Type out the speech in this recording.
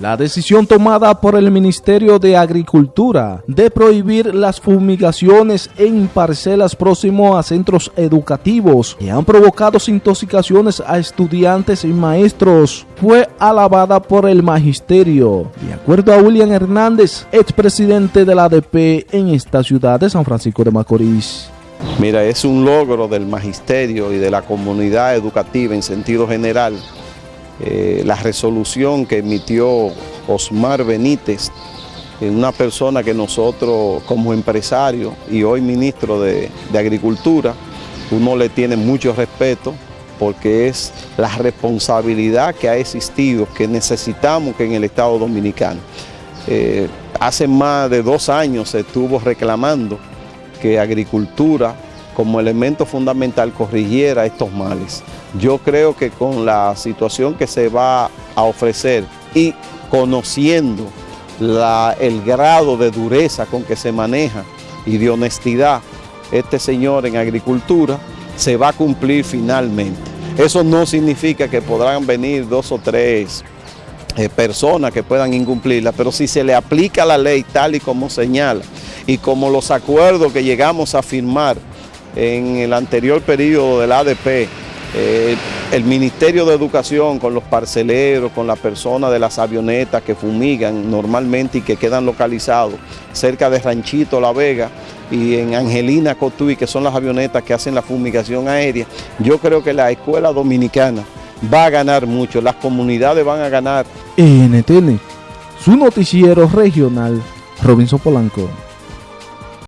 La decisión tomada por el Ministerio de Agricultura de prohibir las fumigaciones en parcelas próximo a centros educativos que han provocado intoxicaciones a estudiantes y maestros fue alabada por el magisterio. De acuerdo a William Hernández, expresidente de la ADP en esta ciudad de San Francisco de Macorís. Mira, es un logro del magisterio y de la comunidad educativa en sentido general eh, la resolución que emitió Osmar Benítez, una persona que nosotros como empresario y hoy ministro de, de Agricultura, uno le tiene mucho respeto porque es la responsabilidad que ha existido, que necesitamos que en el Estado Dominicano. Eh, hace más de dos años se estuvo reclamando que agricultura como elemento fundamental corrigiera estos males. Yo creo que con la situación que se va a ofrecer y conociendo el grado de dureza con que se maneja y de honestidad este señor en agricultura, se va a cumplir finalmente. Eso no significa que podrán venir dos o tres eh, personas que puedan incumplirla, pero si se le aplica la ley tal y como señala y como los acuerdos que llegamos a firmar en el anterior periodo del ADP, eh, el Ministerio de Educación con los parceleros, con las personas de las avionetas que fumigan normalmente y que quedan localizados cerca de Ranchito La Vega y en Angelina Cotuí, que son las avionetas que hacen la fumigación aérea, yo creo que la escuela dominicana va a ganar mucho, las comunidades van a ganar. NTN, su noticiero regional, Robinson Polanco.